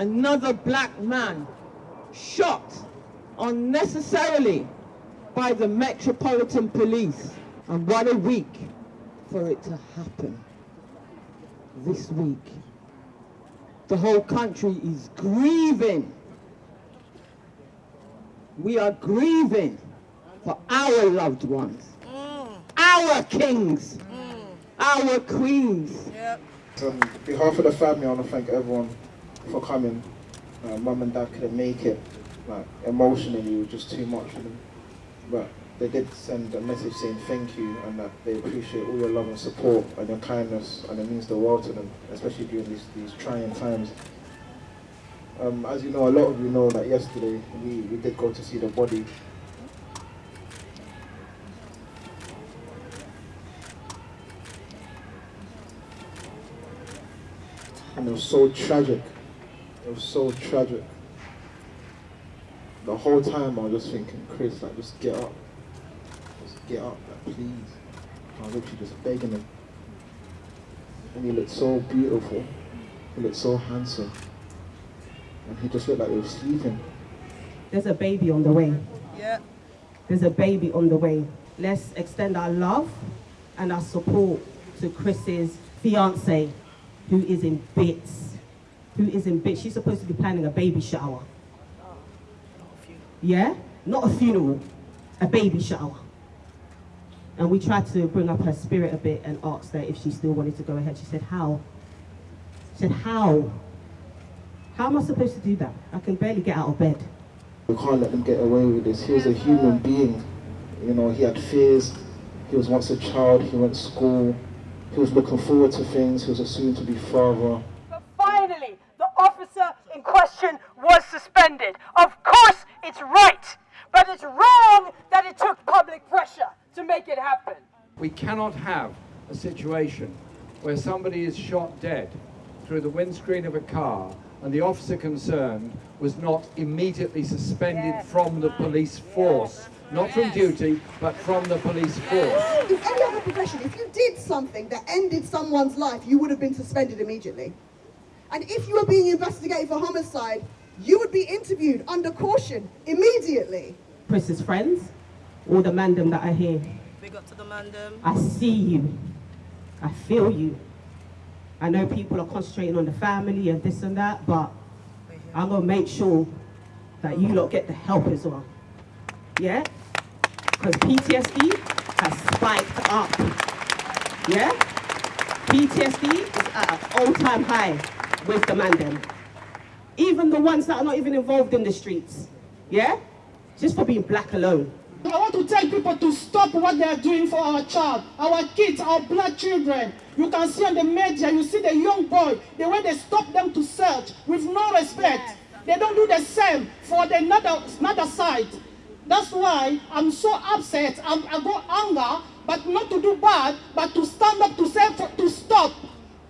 another black man shot unnecessarily by the Metropolitan Police. And what a week for it to happen this week. The whole country is grieving. We are grieving for our loved ones, mm. our kings, mm. our queens. On behalf of the family, I want to thank everyone for coming. Uh, Mum and Dad couldn't make it. Like emotionally, it was just too much for them. But they did send a message saying thank you and that they appreciate all your love and support and your kindness, and it means the world to them, especially during these, these trying times. Um, as you know, a lot of you know that yesterday we, we did go to see the body and it was so tragic. It was so tragic. The whole time I was just thinking, Chris, like, just get up. Just get up, like, please. I was literally just begging him. And he looked so beautiful. He looked so handsome. And he just looked like he was sleeping. There's a baby on the way. Yeah. There's a baby on the way. Let's extend our love and our support to Chris's fiance, who is in bits. Who is in bits. She's supposed to be planning a baby shower. Yeah? Not a funeral, a baby shower. And we tried to bring up her spirit a bit and asked her if she still wanted to go ahead. She said, how? She said, how? How am I supposed to do that? I can barely get out of bed. We can't let them get away with this. He was a human being. You know, he had fears. He was once a child. He went to school. He was looking forward to things. He was a soon-to-be father. But finally, the officer in question was suspended. Of course, it's right, but it's wrong that it took public pressure to make it happen. We cannot have a situation where somebody is shot dead through the windscreen of a car and the officer concerned was not immediately suspended Yes. from the police force. Not from duty, but from the police force. In any other profession, if you did something that ended someone's life, you would have been suspended immediately. And if you were being investigated for homicide, you would be interviewed under caution immediately. Chris's friends, all the mandem that are here, Big up to the. I see you. I feel you. I know people are concentrating on the family and this and that, but I'm gonna make sure that you lot get the help as well. Yeah? Because PTSD has spiked up. Yeah? PTSD is at an all-time high with the mandem. Even the ones that are not even involved in the streets. Yeah? Just for being black alone. I want to tell people to stop what they are doing for our child, our kids, our black children. You can see on the media, you see the young boy, the way they stop them to search with no respect. They don't do the same for the another, another side. That's why I'm so upset. I'm, I go anger, but not to do bad, but to stand up to say for, to stop.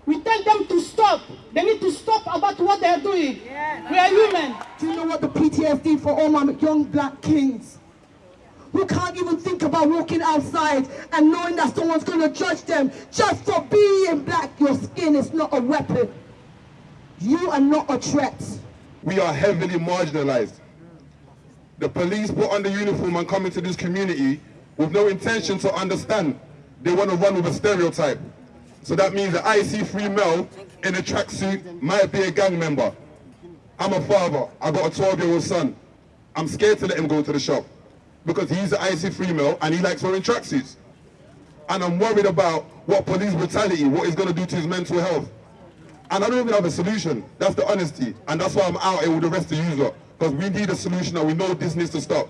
We tell them to stop. They need to stop about what they're doing. we are human. Do you know what the PTSD for all my young black kings? Who can't even think about walking outside and knowing that someone's going to judge them just for being black. Your skin is not a weapon. You are not a threat. we are heavily marginalized. The police put on the uniform and come into this community with no intention to understand. They want to run with a stereotype. So that means that IC3 male in a tracksuit might be a gang member. I'm a father. I've got a 12-year-old son. I'm scared to let him go to the shop because he's an IC3 male and he likes wearing tracksuits. And I'm worried about what police brutality, what it's going to do to his mental health. And I don't even have a solution. That's the honesty. And that's why I'm out here with the rest of you lot. Because we need a solution and we know this needs to stop.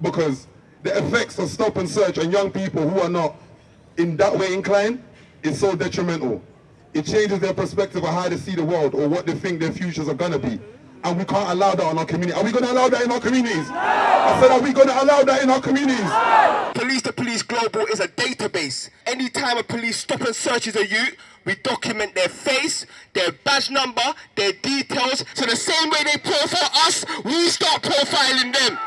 Because the effects of stop and search on young people who are not in that way inclined is so detrimental. It changes their perspective of how they see the world or what they think their futures are going to be. And we can't allow that in our community. Are we going to allow that in our communities? I said, are we going to allow that in our communities? Police to Police Global is a database. Anytime a police stop and searches a youth, we document their face, their badge number, their details. So the same way they profile us, we start profiling them.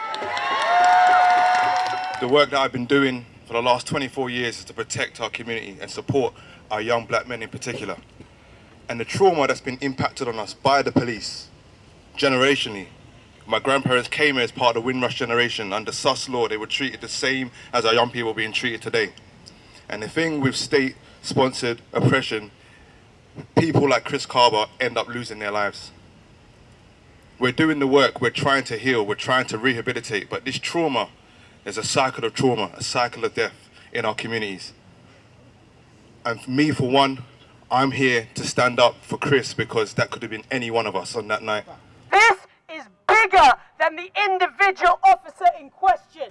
The work that I've been doing for the last 24 years is to protect our community and support our young black men in particular. And the trauma that's been impacted on us by the police generationally. My grandparents came here as part of the Windrush generation. Under Sus law, they were treated the same as our young people being treated today. And the thing with state-sponsored oppression, people like Chris Kaba end up losing their lives. We're doing the work, we're trying to heal, we're trying to rehabilitate, but this trauma is a cycle of trauma, a cycle of death in our communities. And for me, for one, I'm here to stand up for Chris because that could have been any one of us on that night. Than the individual officer in question.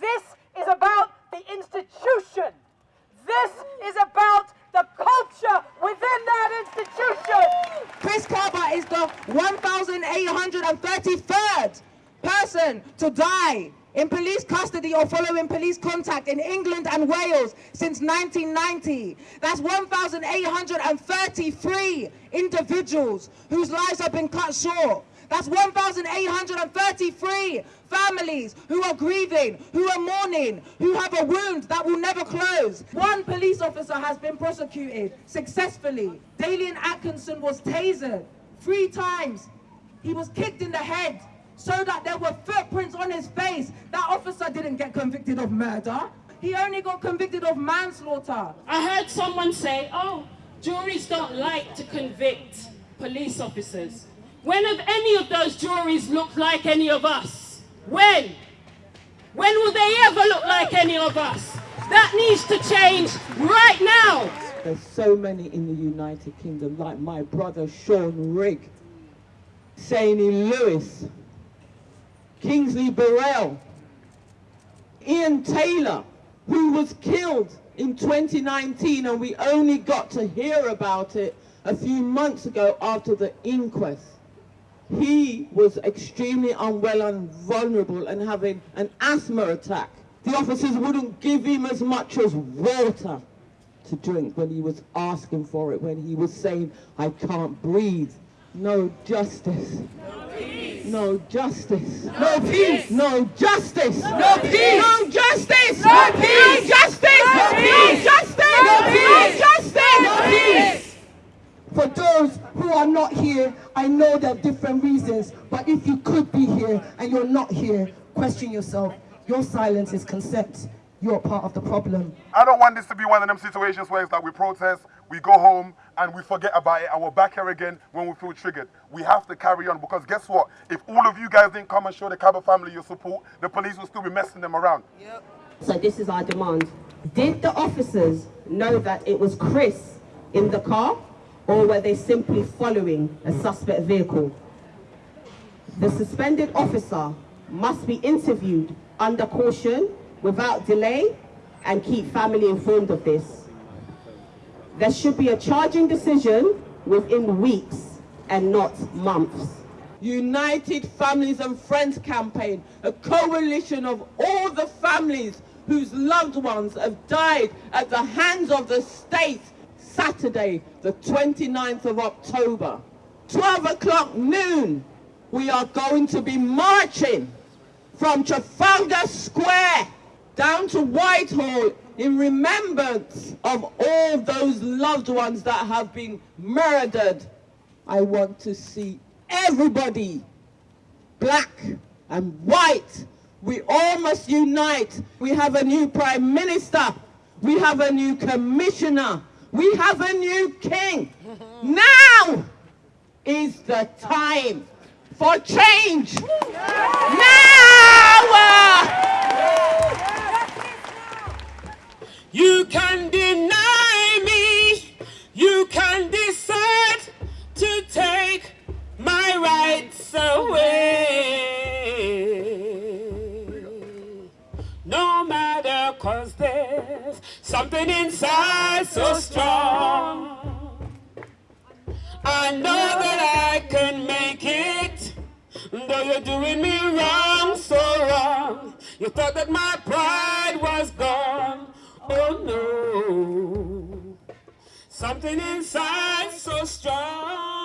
This is about the institution. This is about the culture within that institution. Chris Kaba is the 1,833rd person to die in police custody or following police contact in England and Wales since 1990. That's 1,833 individuals whose lives have been cut short. That's 1,833 families who are grieving, who are mourning, who have a wound that will never close. One police officer has been prosecuted successfully. Dalian Atkinson was tasered three times. He was kicked in the head so that there were footprints on his face. That officer didn't get convicted of murder. He only got convicted of manslaughter. I heard someone say, oh, juries don't like to convict police officers. When have any of those juries looked like any of us? When? When will they ever look like any of us? That needs to change right now. There's so many in the United Kingdom, like my brother Sean Rigg, Seni Lewis, Kingsley Burrell, Ian Taylor, who was killed in 2019 and we only got to hear about it a few months ago after the inquest. He was extremely unwell and vulnerable and having an asthma attack. The officers wouldn't give him as much as water to drink when he was asking for it, when he was saying, I can't breathe. No justice. No justice. No peace. No justice. No peace. No justice. No peace. No justice. No peace. No justice. No peace. No justice. No peace. For those who are not here, I know there are different reasons, but if you could be here and you're not here, question yourself. Your silence is consent. You're part of the problem. I don't want this to be one of them situations where it's like we protest, we go home, and we forget about it, and we're back here again when we feel triggered. We have to carry on because guess what? If all of you guys didn't come and show the Kaba family your support, the police will still be messing them around. Yep. So this is our demand. Did the officers know that it was Chris in the car, or were they simply following a suspect vehicle? The suspended officer must be interviewed under caution without delay and keep family informed of this. There should be a charging decision within weeks and not months. United Families and Friends campaign, a coalition of all the families whose loved ones have died at the hands of the state, Saturday, the 29th of October. 12 o'clock noon, we are going to be marching from Trafalgar Square down to Whitehall in remembrance of all those loved ones that have been murdered. I want to see everybody, black and white, we all must unite. We have a new prime minister. We have a new commissioner. We have a new king. Now is the time for change. Now! Uh, you can deny me, you can decide to take my rights away. There's something inside so strong. I know that I can make it, though you're doing me wrong, so wrong. You thought that my pride was gone. Oh no, something inside so strong.